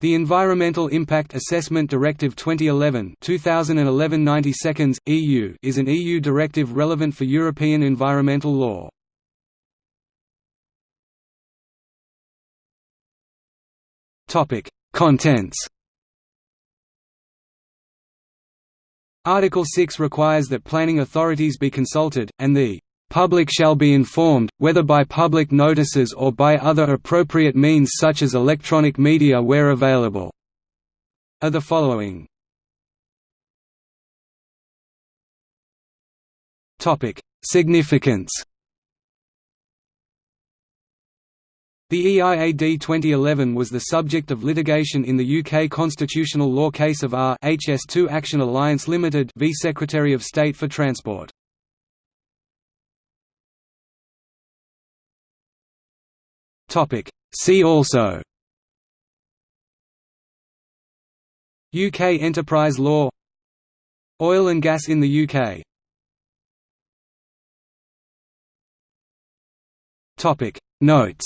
The Environmental Impact Assessment Directive 2011 2011 90 seconds, EU is an EU directive relevant for European environmental law. Topic: Contents Article 6 requires that planning authorities be consulted, and the Public shall be informed, whether by public notices or by other appropriate means such as electronic media where available." are the following. Significance The EIAD 2011 was the subject of litigation in the UK constitutional law case of R HS2 Action Alliance Limited v Secretary of State for Transport. Topic. See also. UK enterprise law. Oil and gas in the UK Topic. Notes